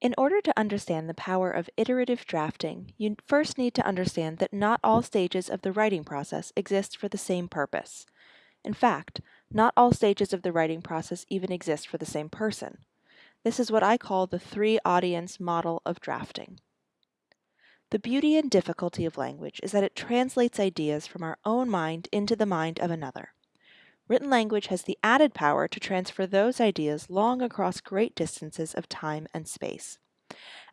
In order to understand the power of iterative drafting, you first need to understand that not all stages of the writing process exist for the same purpose. In fact, not all stages of the writing process even exist for the same person. This is what I call the three audience model of drafting. The beauty and difficulty of language is that it translates ideas from our own mind into the mind of another. Written language has the added power to transfer those ideas long across great distances of time and space.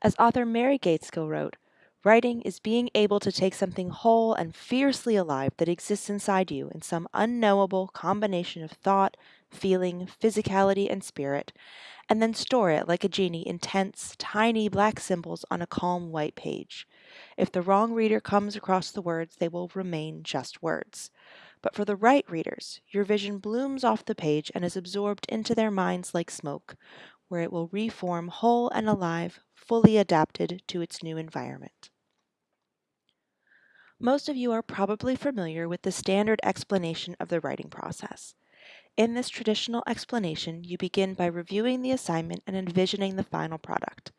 As author Mary Gaitskill wrote, writing is being able to take something whole and fiercely alive that exists inside you in some unknowable combination of thought, feeling, physicality, and spirit, and then store it like a genie in tense, tiny black symbols on a calm white page. If the wrong reader comes across the words, they will remain just words. But for the right readers, your vision blooms off the page and is absorbed into their minds like smoke, where it will reform whole and alive, fully adapted to its new environment. Most of you are probably familiar with the standard explanation of the writing process. In this traditional explanation, you begin by reviewing the assignment and envisioning the final product.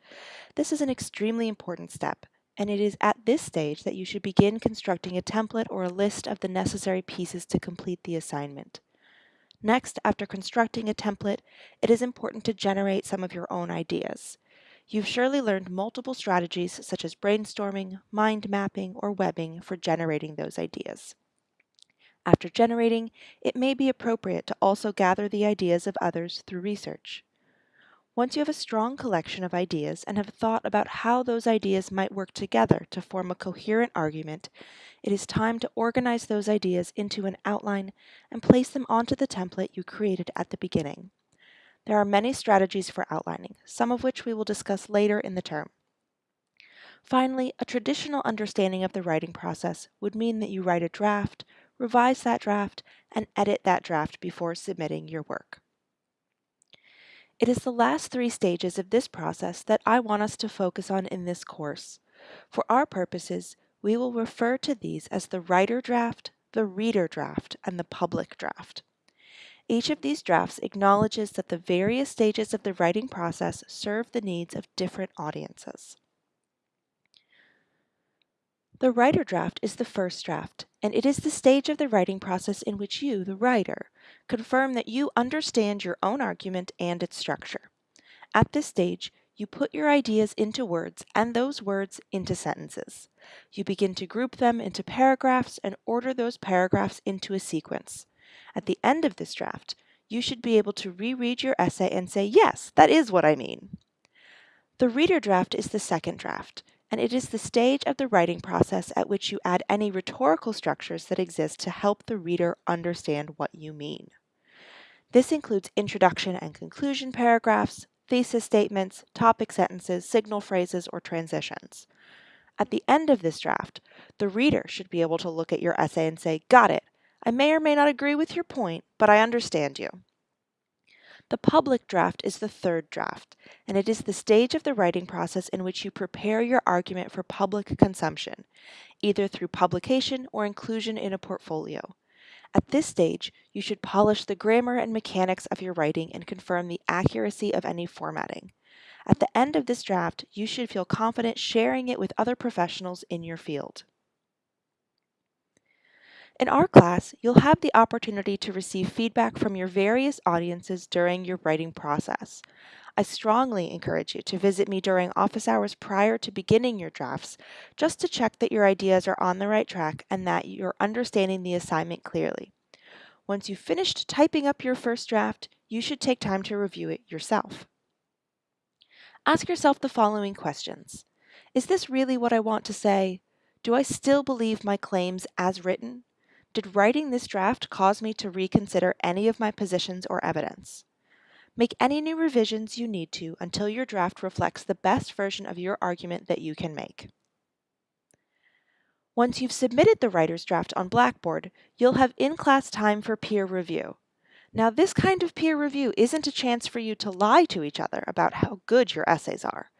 This is an extremely important step and it is at this stage that you should begin constructing a template or a list of the necessary pieces to complete the assignment. Next, after constructing a template, it is important to generate some of your own ideas. You've surely learned multiple strategies such as brainstorming, mind mapping, or webbing for generating those ideas. After generating, it may be appropriate to also gather the ideas of others through research. Once you have a strong collection of ideas and have thought about how those ideas might work together to form a coherent argument, it is time to organize those ideas into an outline and place them onto the template you created at the beginning. There are many strategies for outlining, some of which we will discuss later in the term. Finally, a traditional understanding of the writing process would mean that you write a draft, revise that draft, and edit that draft before submitting your work. It is the last three stages of this process that I want us to focus on in this course. For our purposes, we will refer to these as the writer draft, the reader draft, and the public draft. Each of these drafts acknowledges that the various stages of the writing process serve the needs of different audiences. The writer draft is the first draft, and it is the stage of the writing process in which you, the writer, confirm that you understand your own argument and its structure. At this stage, you put your ideas into words and those words into sentences. You begin to group them into paragraphs and order those paragraphs into a sequence. At the end of this draft, you should be able to reread your essay and say, yes, that is what I mean. The reader draft is the second draft and it is the stage of the writing process at which you add any rhetorical structures that exist to help the reader understand what you mean. This includes introduction and conclusion paragraphs, thesis statements, topic sentences, signal phrases, or transitions. At the end of this draft, the reader should be able to look at your essay and say, Got it. I may or may not agree with your point, but I understand you. The public draft is the third draft, and it is the stage of the writing process in which you prepare your argument for public consumption, either through publication or inclusion in a portfolio. At this stage, you should polish the grammar and mechanics of your writing and confirm the accuracy of any formatting. At the end of this draft, you should feel confident sharing it with other professionals in your field. In our class, you'll have the opportunity to receive feedback from your various audiences during your writing process. I strongly encourage you to visit me during office hours prior to beginning your drafts, just to check that your ideas are on the right track and that you're understanding the assignment clearly. Once you've finished typing up your first draft, you should take time to review it yourself. Ask yourself the following questions. Is this really what I want to say? Do I still believe my claims as written? Did writing this draft cause me to reconsider any of my positions or evidence? Make any new revisions you need to until your draft reflects the best version of your argument that you can make. Once you've submitted the writer's draft on Blackboard, you'll have in-class time for peer review. Now, this kind of peer review isn't a chance for you to lie to each other about how good your essays are.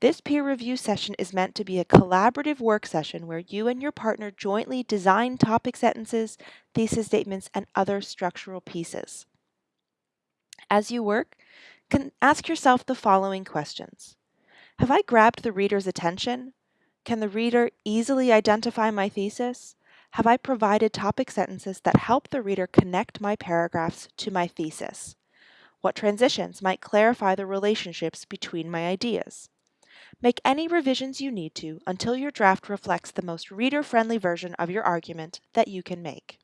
This peer review session is meant to be a collaborative work session where you and your partner jointly design topic sentences, thesis statements, and other structural pieces. As you work, can ask yourself the following questions. Have I grabbed the reader's attention? Can the reader easily identify my thesis? Have I provided topic sentences that help the reader connect my paragraphs to my thesis? What transitions might clarify the relationships between my ideas? Make any revisions you need to until your draft reflects the most reader-friendly version of your argument that you can make.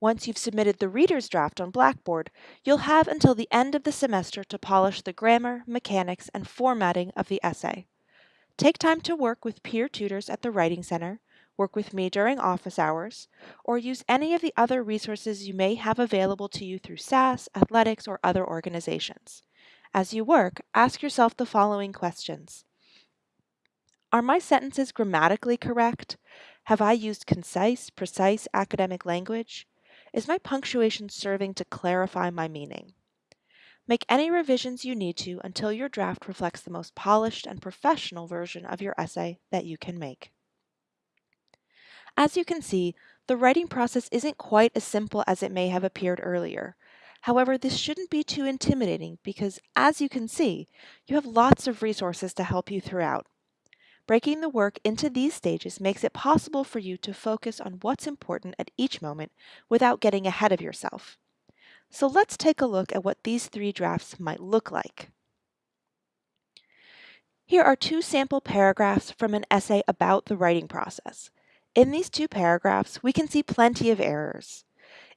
Once you've submitted the reader's draft on Blackboard, you'll have until the end of the semester to polish the grammar, mechanics, and formatting of the essay. Take time to work with peer tutors at the Writing Center, work with me during office hours, or use any of the other resources you may have available to you through SAS, athletics, or other organizations. As you work, ask yourself the following questions. Are my sentences grammatically correct? Have I used concise, precise academic language? Is my punctuation serving to clarify my meaning? Make any revisions you need to until your draft reflects the most polished and professional version of your essay that you can make. As you can see, the writing process isn't quite as simple as it may have appeared earlier. However, this shouldn't be too intimidating because, as you can see, you have lots of resources to help you throughout. Breaking the work into these stages makes it possible for you to focus on what's important at each moment without getting ahead of yourself. So let's take a look at what these three drafts might look like. Here are two sample paragraphs from an essay about the writing process. In these two paragraphs, we can see plenty of errors.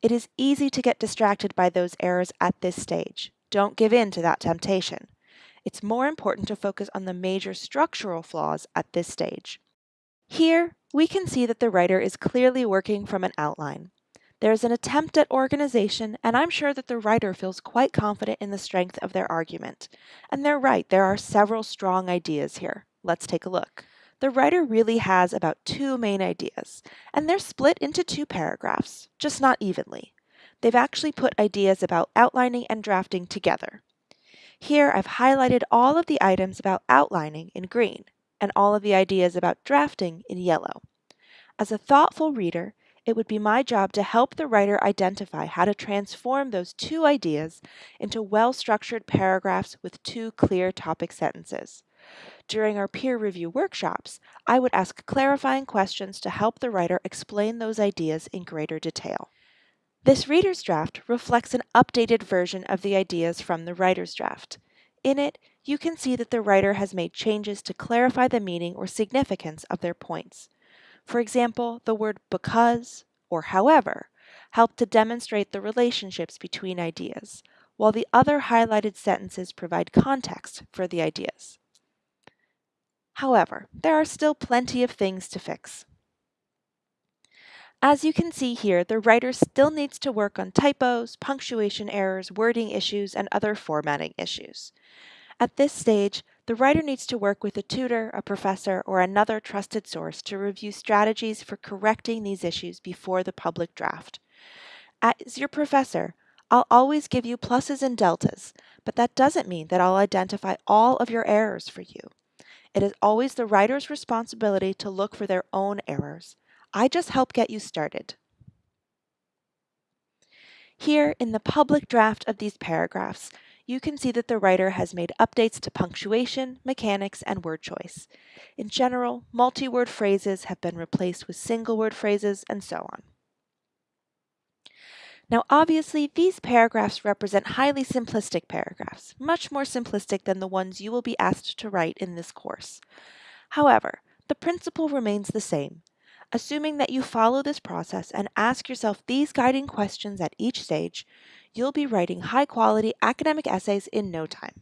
It is easy to get distracted by those errors at this stage. Don't give in to that temptation it's more important to focus on the major structural flaws at this stage. Here, we can see that the writer is clearly working from an outline. There is an attempt at organization, and I'm sure that the writer feels quite confident in the strength of their argument. And they're right, there are several strong ideas here. Let's take a look. The writer really has about two main ideas, and they're split into two paragraphs, just not evenly. They've actually put ideas about outlining and drafting together. Here I've highlighted all of the items about outlining in green and all of the ideas about drafting in yellow. As a thoughtful reader, it would be my job to help the writer identify how to transform those two ideas into well-structured paragraphs with two clear topic sentences. During our peer review workshops, I would ask clarifying questions to help the writer explain those ideas in greater detail. This reader's draft reflects an updated version of the ideas from the writer's draft. In it, you can see that the writer has made changes to clarify the meaning or significance of their points. For example, the word because or however help to demonstrate the relationships between ideas, while the other highlighted sentences provide context for the ideas. However, there are still plenty of things to fix. As you can see here, the writer still needs to work on typos, punctuation errors, wording issues, and other formatting issues. At this stage, the writer needs to work with a tutor, a professor, or another trusted source to review strategies for correcting these issues before the public draft. As your professor, I'll always give you pluses and deltas, but that doesn't mean that I'll identify all of your errors for you. It is always the writer's responsibility to look for their own errors. I just help get you started. Here, in the public draft of these paragraphs, you can see that the writer has made updates to punctuation, mechanics, and word choice. In general, multi-word phrases have been replaced with single-word phrases, and so on. Now obviously, these paragraphs represent highly simplistic paragraphs, much more simplistic than the ones you will be asked to write in this course. However, the principle remains the same. Assuming that you follow this process and ask yourself these guiding questions at each stage, you'll be writing high quality academic essays in no time.